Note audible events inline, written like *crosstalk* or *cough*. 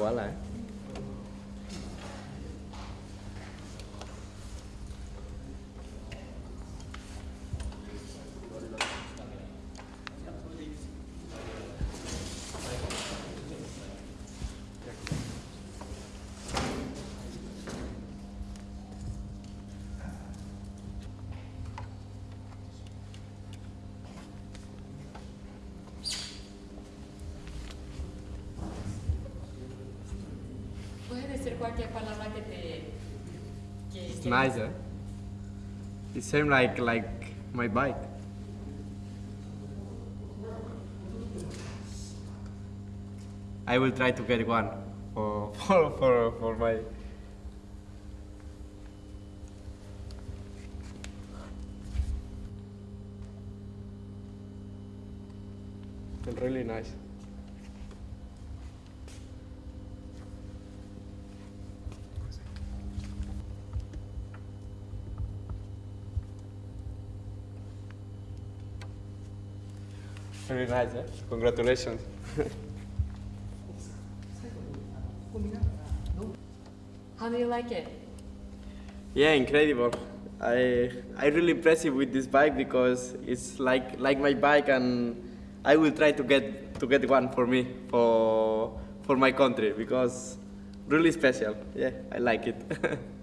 Wala eh. Decir cualquier palabra que te... Que, It's que- nice eh. It same like like my bike. I will try to get one for *laughs* for for, for my really nice. Very nice, eh? Congratulations. How do you like it? Yeah, incredible. I I really impressive with this bike because it's like like my bike and I will try to get to get one for me for for my country because really special. Yeah, I like it. *laughs*